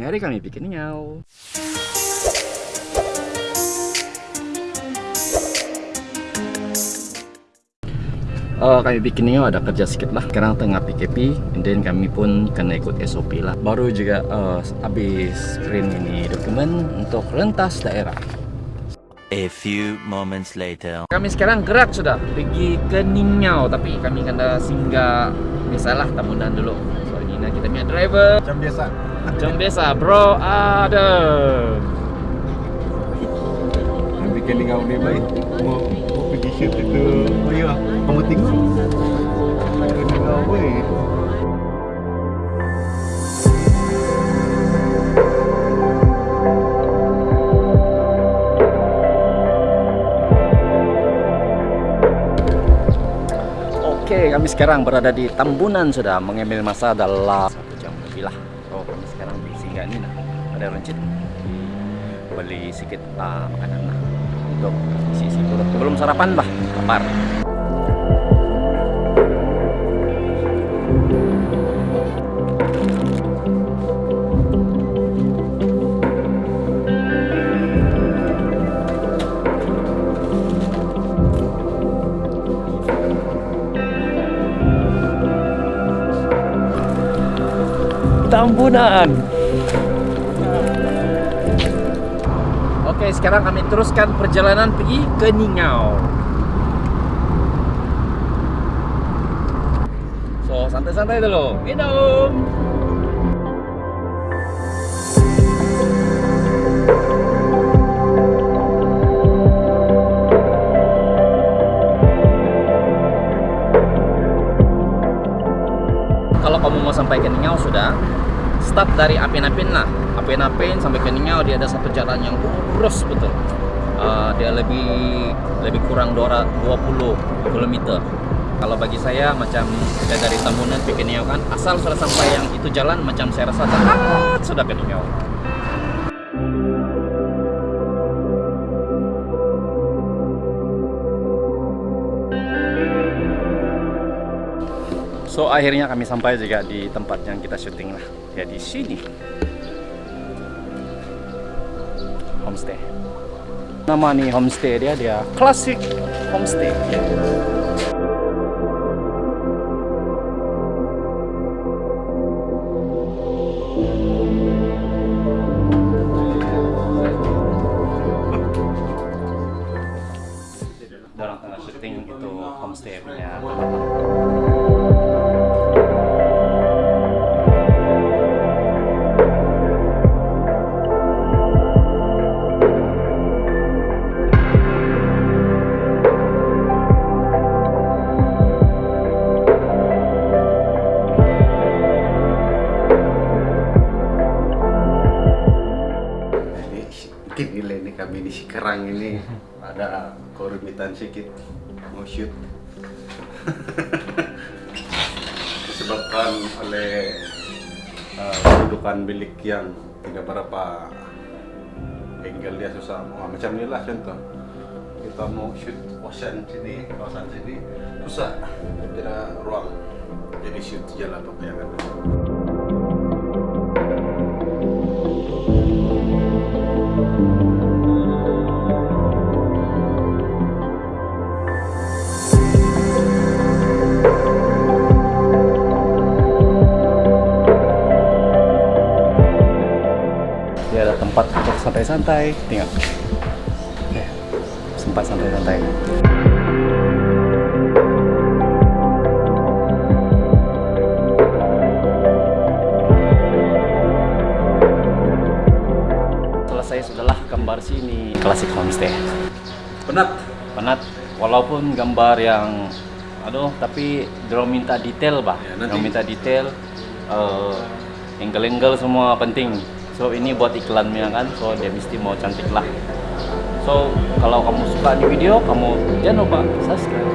Mari kami bikin nyau. Uh, kami bikin ini ada kerja sedikit lah. Sekarang tengah PKP then kami pun kena ikut SOP lah. Baru juga uh, habis print ini dokumen Untuk rentas daerah. A few moments later. Kami sekarang gerak sudah. Pergi ke Ningau Tapi kami kena singgah Biasalah tamunan dulu So ini kita punya driver Macam biasa. Macam biasa bro ada Yang bikin dengan ni baik. Mau pergi shoot itu. Oh ya, kamu tengok. Ada dengan baik. Oke kami sekarang berada di Tambunan sudah Mengambil masa dalam Satu jam lebih lah. So kami sekarang di singgah ini lah Ada rencit Beli sedikit uh, makanan lah Untuk isi-isi perut Belum sarapan bah Lapar Tambunan. Oke, sekarang kami teruskan perjalanan pergi ke Ningau. So, santai-santai dulu. Minum. Mau sampai ke Ningau sudah start dari Apin-Apin lah. Apin-Apin sampai ke Ningau dia ada satu jalan yang lurus betul. Uh, dia lebih lebih kurang 220 km kalau bagi saya macam saya dari Tambunan ke Ningau kan asal sudah sampai yang itu jalan macam saya rasa sudah ke Ningau So akhirnya kami sampai juga di tempat yang kita syuting lah. Ya di sini. Homestay. Nama nih homestay dia dia klasik homestay. Dorang tengah syuting itu homestay punya Sikerang ini ada kerumitan sedikit mau shoot. Disebabkan oleh uh, kedudukan bilik yang tidak berapa angle dia susah. Wah, macam inilah contoh. Kita mau shoot ocean sini, kawasan sini susah, tidak ruang. Jadi shoot jalan apa yang ada. Tempat untuk santai-santai tinggal. Ya, sempat santai-santai. Selesai sudahlah gambar sini. Klasik homestay. Penat. penat. Walaupun gambar yang aduh tapi dorong minta detail bah Ya, dorong minta detail eh, angle-angle semua penting so ini buat iklannya kan. So dia mesti mau cantik lah. So kalau kamu suka di video kamu jangan lupa subscribe